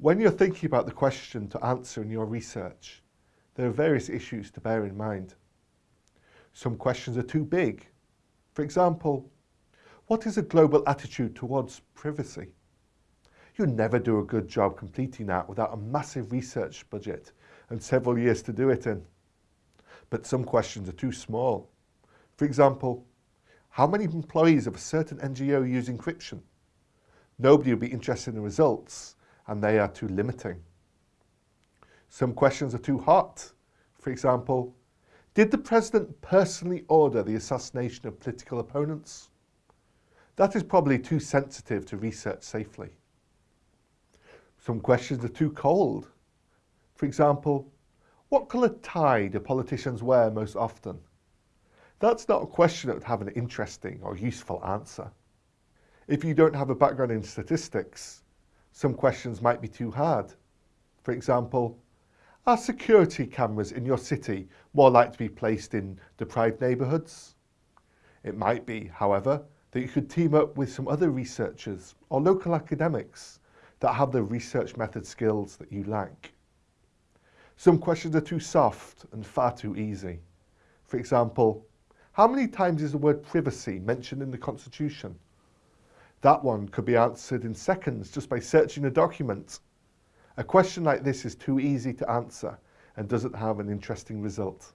When you're thinking about the question to answer in your research, there are various issues to bear in mind. Some questions are too big. For example, what is a global attitude towards privacy? You'll never do a good job completing that without a massive research budget and several years to do it in. But some questions are too small. For example, how many employees of a certain NGO use encryption? Nobody would be interested in the results and they are too limiting. Some questions are too hot. For example, did the president personally order the assassination of political opponents? That is probably too sensitive to research safely. Some questions are too cold. For example, what colour tie do politicians wear most often? That's not a question that would have an interesting or useful answer. If you don't have a background in statistics, some questions might be too hard. For example, are security cameras in your city more likely to be placed in deprived neighbourhoods? It might be, however, that you could team up with some other researchers or local academics that have the research method skills that you lack. Some questions are too soft and far too easy. For example, how many times is the word privacy mentioned in the Constitution? That one could be answered in seconds just by searching a document. A question like this is too easy to answer and doesn't have an interesting result.